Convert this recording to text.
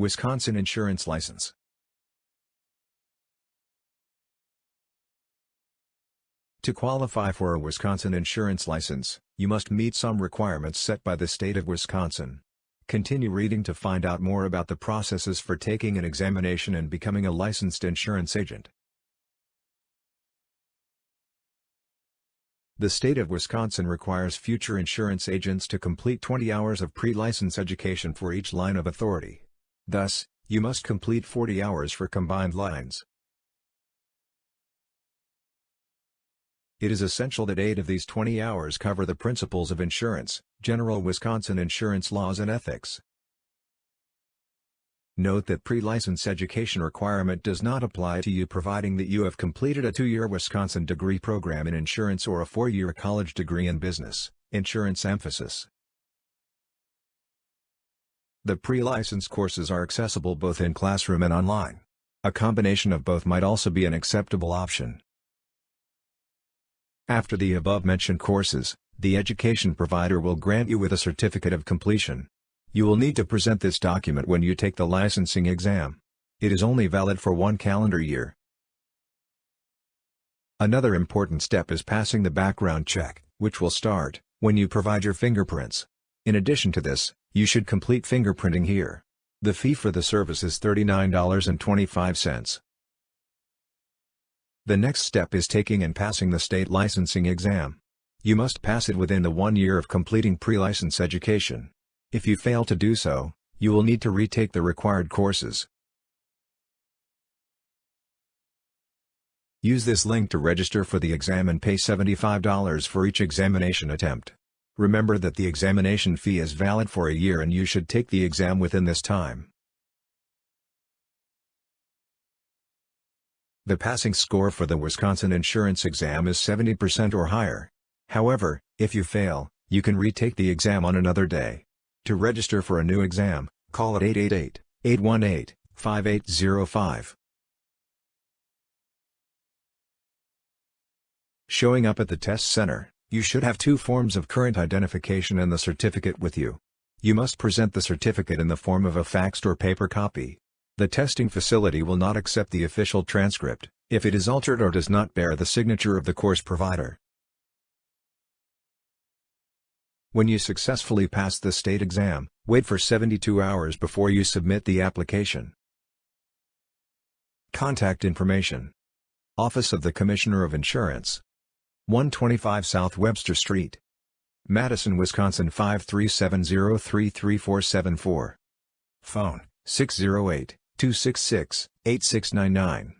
Wisconsin Insurance License To qualify for a Wisconsin insurance license, you must meet some requirements set by the state of Wisconsin. Continue reading to find out more about the processes for taking an examination and becoming a licensed insurance agent. The state of Wisconsin requires future insurance agents to complete 20 hours of pre-license education for each line of authority. Thus, you must complete 40 hours for combined lines. It is essential that 8 of these 20 hours cover the principles of insurance, general Wisconsin insurance laws and ethics. Note that pre-license education requirement does not apply to you providing that you have completed a two-year Wisconsin degree program in insurance or a four-year college degree in business, insurance emphasis. The pre-license courses are accessible both in classroom and online. A combination of both might also be an acceptable option. After the above-mentioned courses, the education provider will grant you with a certificate of completion. You will need to present this document when you take the licensing exam. It is only valid for one calendar year. Another important step is passing the background check, which will start when you provide your fingerprints. In addition to this, you should complete fingerprinting here. The fee for the service is $39.25. The next step is taking and passing the state licensing exam. You must pass it within the one year of completing pre-license education. If you fail to do so, you will need to retake the required courses. Use this link to register for the exam and pay $75 for each examination attempt. Remember that the examination fee is valid for a year and you should take the exam within this time. The passing score for the Wisconsin insurance exam is 70% or higher. However, if you fail, you can retake the exam on another day. To register for a new exam, call at 888-818-5805. Showing up at the test center, you should have two forms of current identification and the certificate with you. You must present the certificate in the form of a faxed or paper copy. The testing facility will not accept the official transcript, if it is altered or does not bear the signature of the course provider. When you successfully pass the state exam, wait for 72 hours before you submit the application. Contact information. Office of the Commissioner of Insurance. 125 South Webster Street. Madison, Wisconsin 537033474. Phone 608 266-8699